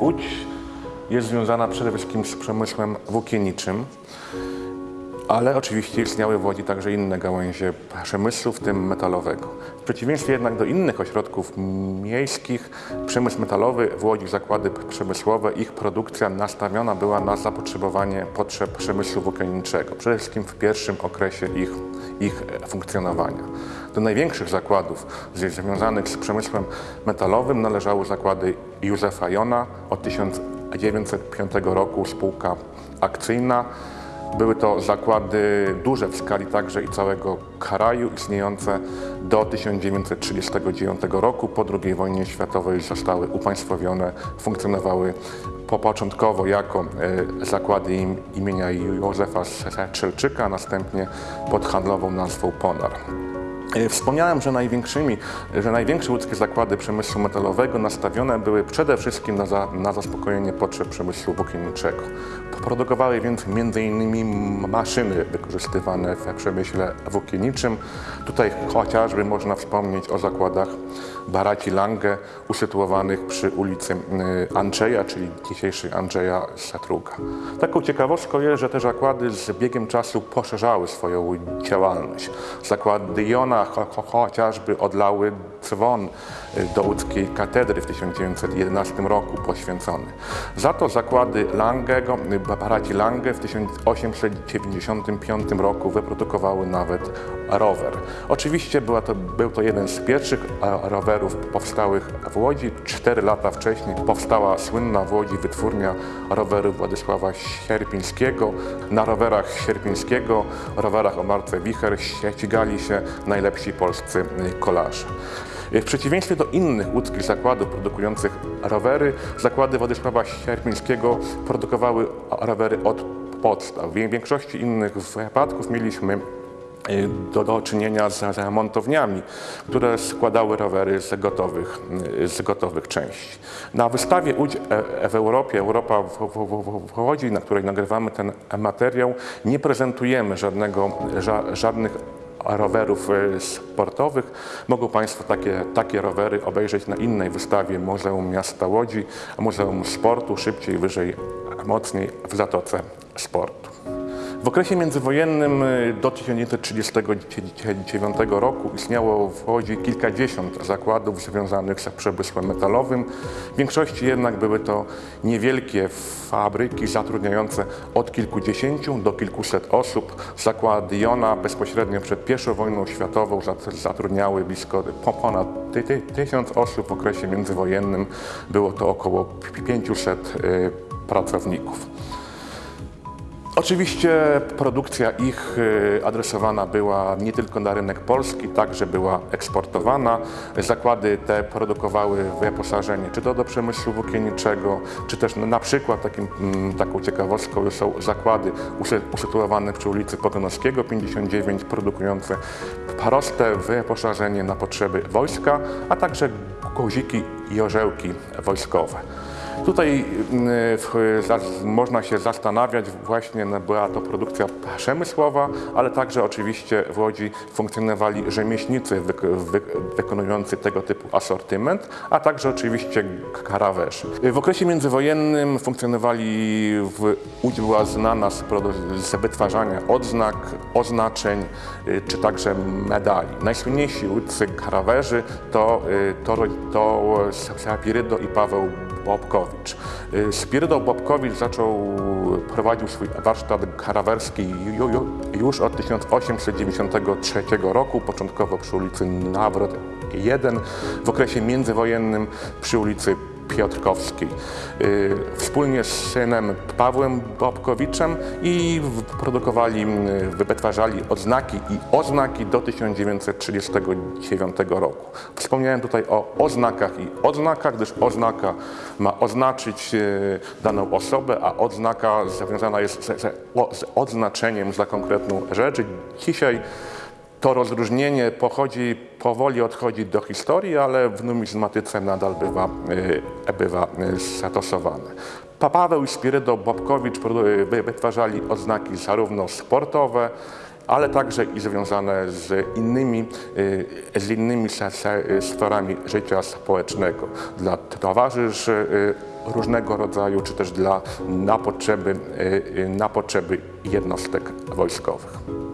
Łódź jest związana przede wszystkim z przemysłem włókienniczym, ale oczywiście istniały w Łodzi także inne gałęzie przemysłu, w tym metalowego. W przeciwieństwie jednak do innych ośrodków miejskich, przemysł metalowy w Łodzi, zakłady przemysłowe, ich produkcja nastawiona była na zapotrzebowanie potrzeb przemysłu włókienniczego, przede wszystkim w pierwszym okresie ich, ich funkcjonowania. Do największych zakładów związanych z przemysłem metalowym należały zakłady Józefa Jona od 1905 roku, spółka akcyjna, były to zakłady duże w skali także i całego kraju, istniejące do 1939 roku. Po II wojnie światowej zostały upaństwowione, funkcjonowały po początkowo jako e, zakłady im, imienia Józefa Strzelczyka, następnie pod handlową nazwą Ponar. E, Wspomniałem, że, największymi, że największe łódzkie zakłady przemysłu metalowego nastawione były przede wszystkim na, za, na zaspokojenie potrzeb przemysłu włókienniczego. Produkowały więc m.in. maszyny wykorzystywane w przemyśle włókienniczym. Tutaj chociażby można wspomnieć o zakładach Baraci Lange usytuowanych przy ulicy y, Andrzeja, czyli dzisiejszej Andrzeja Satruga. Taką ciekawostką jest, że te zakłady z biegiem czasu poszerzały swoją działalność. Zakłady Jona cho, cho, chociażby odlały dzwon y, do łódzkiej katedry w 1911 roku poświęcony. Za to zakłady Langego, y, Baraci Lange w 1895 roku wyprodukowały nawet rower. Oczywiście była to, był to jeden z pierwszych e, powstałych w Łodzi. Cztery lata wcześniej powstała słynna w Łodzi wytwórnia rowerów Władysława Sierpińskiego. Na rowerach Sierpińskiego, rowerach o marce Wicher ścigali się najlepsi polscy kolarze. W przeciwieństwie do innych łódzkich zakładów produkujących rowery, zakłady Władysława Sierpińskiego produkowały rowery od podstaw. W większości innych wypadków mieliśmy do, do czynienia z, montowniami, które składały rowery z gotowych, z gotowych części. Na wystawie Łódź e- w Europie, Europa w, w, w Łodzi, na której nagrywamy ten materiał, nie prezentujemy żadnego, ża, żadnych rowerów e, sportowych. Mogą Państwo takie, takie rowery obejrzeć na innej wystawie Muzeum Miasta Łodzi, Muzeum Sportu, szybciej, wyżej, mocniej w Zatoce Sportu. W okresie międzywojennym y, do 1939 roku istniało w Łodzi kilkadziesiąt zakładów związanych z przemysłem metalowym. W większości jednak były to niewielkie fabryki zatrudniające od kilkudziesięciu do kilkuset osób. Zakłady Jona bezpośrednio przed I wojną światową zatrudniały blisko ponad tysiąc osób. W okresie międzywojennym było to około 500 y, pracowników. Oczywiście produkcja ich y, adresowana była nie tylko na rynek polski, także była eksportowana. Zakłady te produkowały wyposażenie czy to do przemysłu włókienniczego, czy też na przykład takim, mm, taką ciekawostką są zakłady usytuowane przy ulicy Pogonowskiego 59, produkujące proste wyposażenie na potrzeby wojska, a także guziki i orzełki wojskowe. Tutaj y, można się zastanawiać, właśnie no, była to produkcja przemysłowa, ale także oczywiście w Łodzi funkcjonowali rzemieślnicy wykonujący tego typu asortyment, a także oczywiście karawerzy. W okresie międzywojennym funkcjonowali, w Łódź była znana z, z wytwarzania odznak, oznaczeń y, czy także medali. Najsłynniejsi łódzcy karawerzy to, y, to, to Sapirydo i Paweł Bobkowicz. Spirydoł Bobkowicz zaczął, prowadził swój warsztat karawerski już od 1893 roku, początkowo przy ulicy Nawrot 1, w okresie międzywojennym przy ulicy Piotrkowskiej. Wspólnie z synem Pawłem Bobkowiczem i produkowali, wytwarzali odznaki i oznaki do 1939 roku. Wspomniałem tutaj o oznakach i odznakach, gdyż oznaka ma oznaczyć daną osobę, a odznaka związana jest z, z odznaczeniem za konkretną rzecz. Dzisiaj to rozróżnienie pochodzi, powoli odchodzi do historii, ale w numizmatyce nadal bywa, bywa zastosowane. Paweł i Spirydo Bobkowicz wytwarzali odznaki zarówno sportowe, ale także i związane z innymi, z innymi sferami życia społecznego. Dla towarzyszy różnego rodzaju, czy też dla, na, potrzeby, na potrzeby jednostek wojskowych.